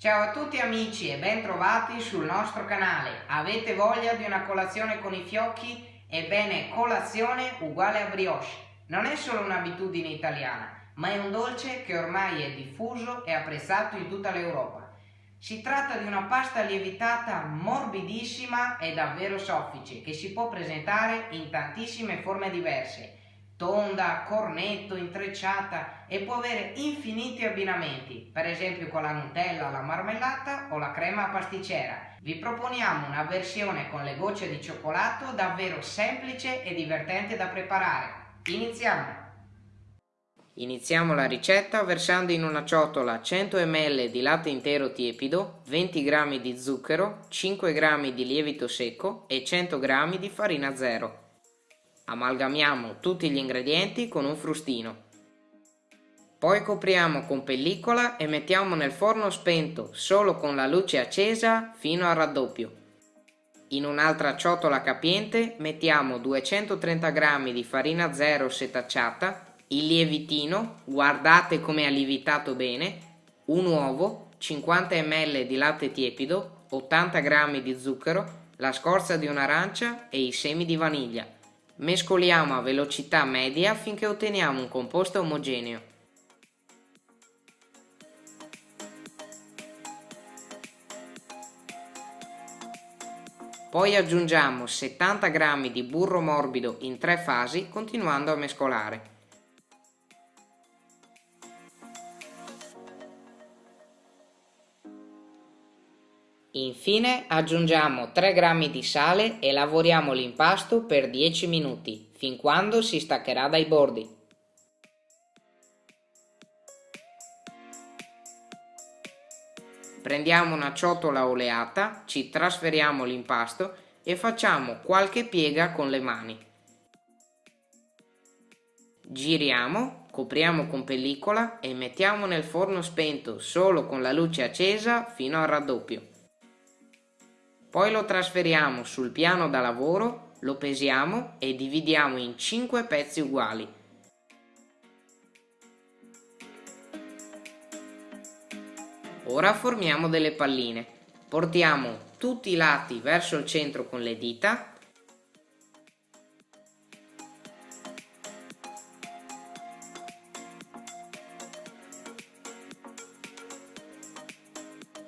Ciao a tutti amici e ben trovati sul nostro canale. Avete voglia di una colazione con i fiocchi? Ebbene, colazione uguale a brioche. Non è solo un'abitudine italiana, ma è un dolce che ormai è diffuso e apprezzato in tutta l'Europa. Si tratta di una pasta lievitata morbidissima e davvero soffice che si può presentare in tantissime forme diverse tonda, cornetto, intrecciata e può avere infiniti abbinamenti, per esempio con la Nutella, la marmellata o la crema pasticcera. Vi proponiamo una versione con le gocce di cioccolato davvero semplice e divertente da preparare. Iniziamo! Iniziamo la ricetta versando in una ciotola 100 ml di latte intero tiepido, 20 g di zucchero, 5 g di lievito secco e 100 g di farina zero. Amalgamiamo tutti gli ingredienti con un frustino. Poi copriamo con pellicola e mettiamo nel forno spento solo con la luce accesa fino al raddoppio. In un'altra ciotola capiente mettiamo 230 g di farina zero setacciata, il lievitino, guardate come ha lievitato bene, un uovo, 50 ml di latte tiepido, 80 g di zucchero, la scorza di un'arancia e i semi di vaniglia. Mescoliamo a velocità media finché otteniamo un composto omogeneo. Poi aggiungiamo 70 g di burro morbido in tre fasi continuando a mescolare. Infine aggiungiamo 3 g di sale e lavoriamo l'impasto per 10 minuti, fin quando si staccherà dai bordi. Prendiamo una ciotola oleata, ci trasferiamo l'impasto e facciamo qualche piega con le mani. Giriamo, copriamo con pellicola e mettiamo nel forno spento solo con la luce accesa fino al raddoppio. Poi lo trasferiamo sul piano da lavoro, lo pesiamo e dividiamo in 5 pezzi uguali. Ora formiamo delle palline. Portiamo tutti i lati verso il centro con le dita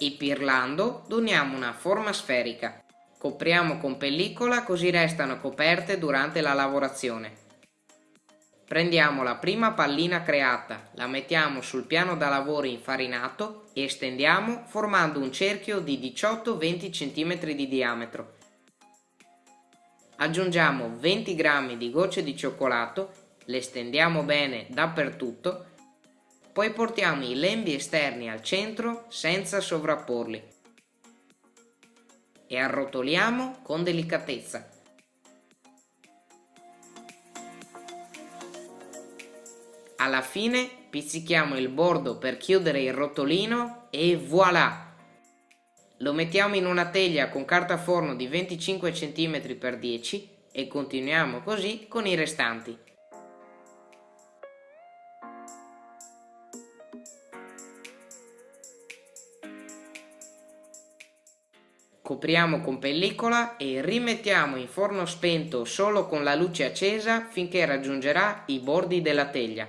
Ipirlando doniamo una forma sferica. Copriamo con pellicola così restano coperte durante la lavorazione. Prendiamo la prima pallina creata, la mettiamo sul piano da lavoro infarinato e stendiamo formando un cerchio di 18-20 cm di diametro. Aggiungiamo 20 g di gocce di cioccolato, le stendiamo bene dappertutto poi portiamo i lembi esterni al centro senza sovrapporli e arrotoliamo con delicatezza. Alla fine pizzichiamo il bordo per chiudere il rotolino e voilà! Lo mettiamo in una teglia con carta forno di 25 cm x 10 e continuiamo così con i restanti. Copriamo con pellicola e rimettiamo in forno spento solo con la luce accesa finché raggiungerà i bordi della teglia.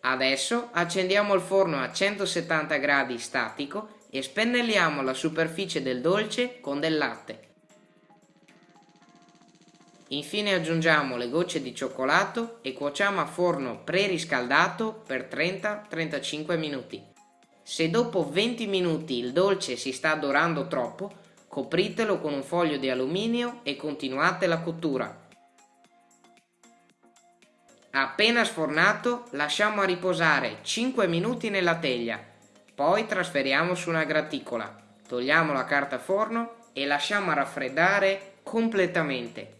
Adesso accendiamo il forno a 170 gradi statico e spennelliamo la superficie del dolce con del latte. Infine aggiungiamo le gocce di cioccolato e cuociamo a forno preriscaldato per 30-35 minuti. Se dopo 20 minuti il dolce si sta dorando troppo, copritelo con un foglio di alluminio e continuate la cottura. Appena sfornato lasciamo a riposare 5 minuti nella teglia, poi trasferiamo su una graticola, togliamo la carta forno e lasciamo raffreddare completamente.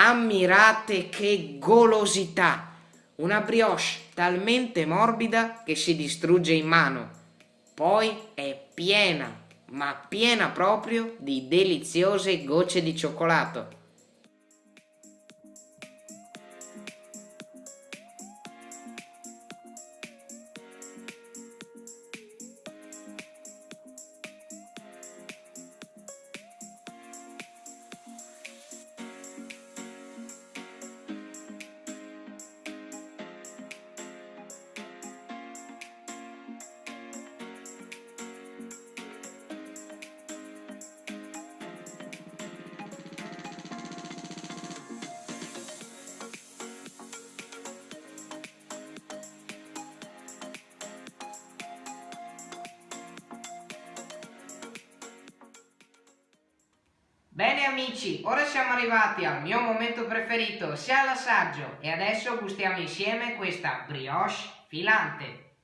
Ammirate che golosità! Una brioche talmente morbida che si distrugge in mano. Poi è piena, ma piena proprio di deliziose gocce di cioccolato. Amici, ora siamo arrivati al mio momento preferito, sia l'assaggio, e adesso gustiamo insieme questa brioche filante.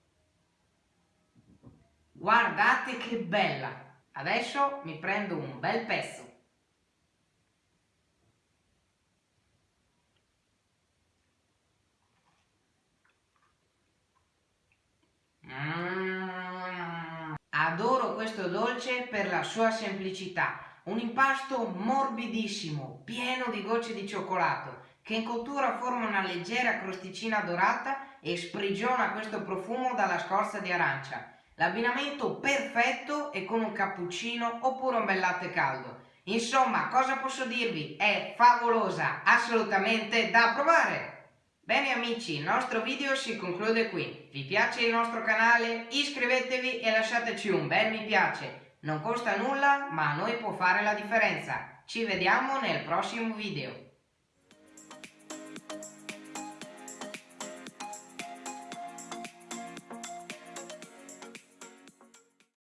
Guardate che bella! Adesso mi prendo un bel pezzo. Mm. Adoro questo dolce per la sua semplicità. Un impasto morbidissimo, pieno di gocce di cioccolato, che in cottura forma una leggera crosticina dorata e sprigiona questo profumo dalla scorza di arancia. L'abbinamento perfetto e con un cappuccino oppure un bel latte caldo. Insomma, cosa posso dirvi? È favolosa, assolutamente da provare! Bene amici, il nostro video si conclude qui. Vi piace il nostro canale? Iscrivetevi e lasciateci un bel mi piace. Non costa nulla, ma a noi può fare la differenza. Ci vediamo nel prossimo video.